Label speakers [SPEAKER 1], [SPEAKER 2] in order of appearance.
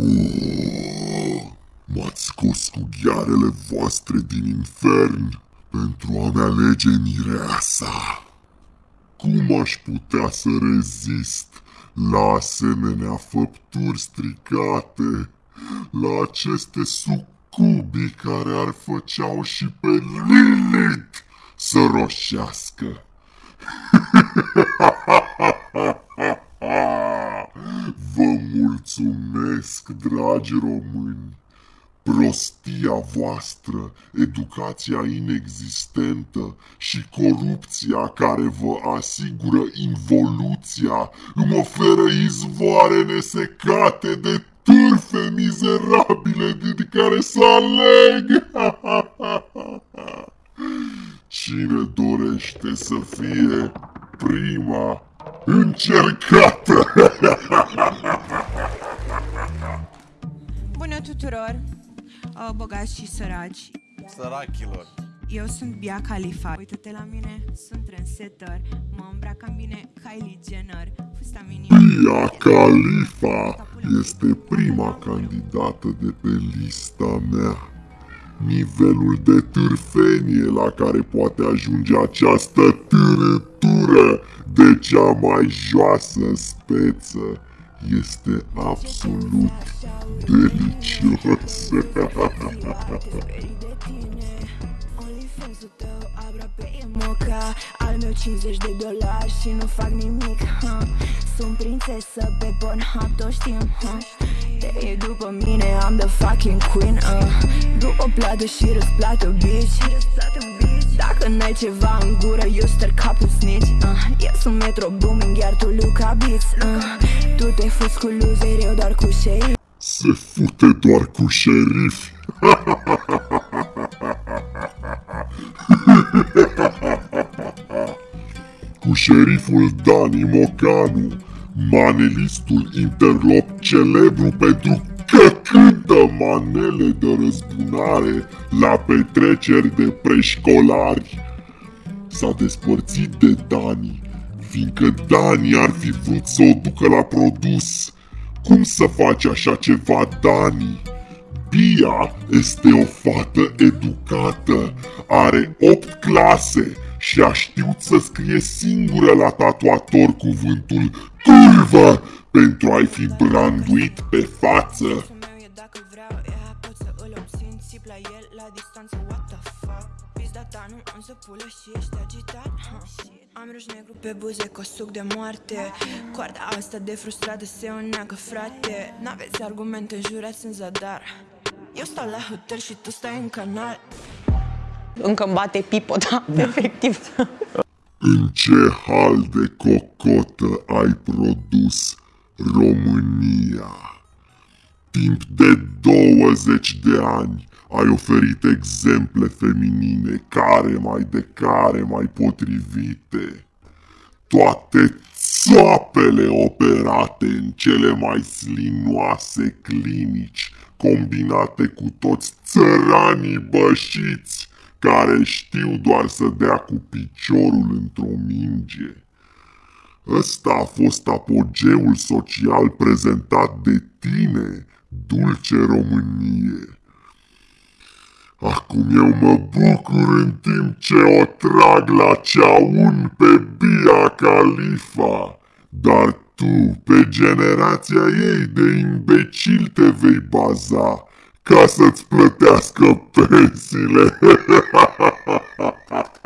[SPEAKER 1] Oh, m-ați scos cu ghearele voastre din infern pentru a-mi alege mireasa. Cum aș putea să rezist la asemenea făpturi stricate, la aceste sucubii care ar făceau și pe Lilith să roșească? Vă mulțumesc, dragi români! Prostia voastră, educația inexistentă și corupția care vă asigură involuția îmi oferă izvoare nesecate de târfe mizerabile din care să aleg. Cine dorește să fie prima încercată?
[SPEAKER 2] Bună tuturor, uh, bogați și săraci.
[SPEAKER 3] Sărachilor.
[SPEAKER 2] Eu sunt Bia Khalifa. Uită-te la mine, sunt trendsetter. Mă îmbrac bine Kylie Jenner. Fusta mini.
[SPEAKER 1] Bia Khalifa este prima candidată de pe lista mea. Nivelul de târfenie la care poate ajunge această târătură de cea mai joasă speță este absolut delicios.
[SPEAKER 4] moca Al meu 50 de dolari și nu fac nimic ha. Sunt prințesă pe Pornhub, toți știm ha. Te e după mine, am the fucking queen uh. După plată și răsplată, bitch Dacă n-ai ceva în gură, eu stăr capul snitch uh. Eu sunt Metro Booming, iar tu Luca Beats uh. Tu te fuți cu loser, eu doar cu shade
[SPEAKER 1] Se fute doar cu șerifi. cu șeriful Dani Mocanu, manelistul interlop celebru pentru că cântă manele de răzbunare la petreceri de preșcolari. S-a despărțit de Dani, fiindcă Dani ar fi vrut să o ducă la produs. Cum să faci așa ceva, Dani? Bia este o fată educată, are 8 clase și a știut să scrie singură la tatuator cuvântul curvă pentru a-i fi branduit pe față.
[SPEAKER 4] meu e dacă vreau Ea pot să îl obțin Țip la el la distanță What the fuck Pizda ta nu am să pulă și ești agitat ha. Am ruj negru pe buze cu suc de moarte Coarda asta de frustrată se uneagă frate N-aveți argumente jurați în zadar Eu stau la hotel și tu stai în canal
[SPEAKER 5] Încă îmi bate pipota, efectiv.
[SPEAKER 1] În ce hal de cocotă ai produs România? Timp de 20 de ani ai oferit exemple feminine care mai de care mai potrivite. Toate țoapele operate în cele mai slinoase clinici, combinate cu toți țăranii bășiți care știu doar să dea cu piciorul într-o minge. Ăsta a fost apogeul social prezentat de tine, dulce Românie. Acum eu mă bucur în timp ce o trag la ceaun pe Bia Khalifa, dar tu, pe generația ei de imbecil te vei baza ca să-ți plătească pensiile.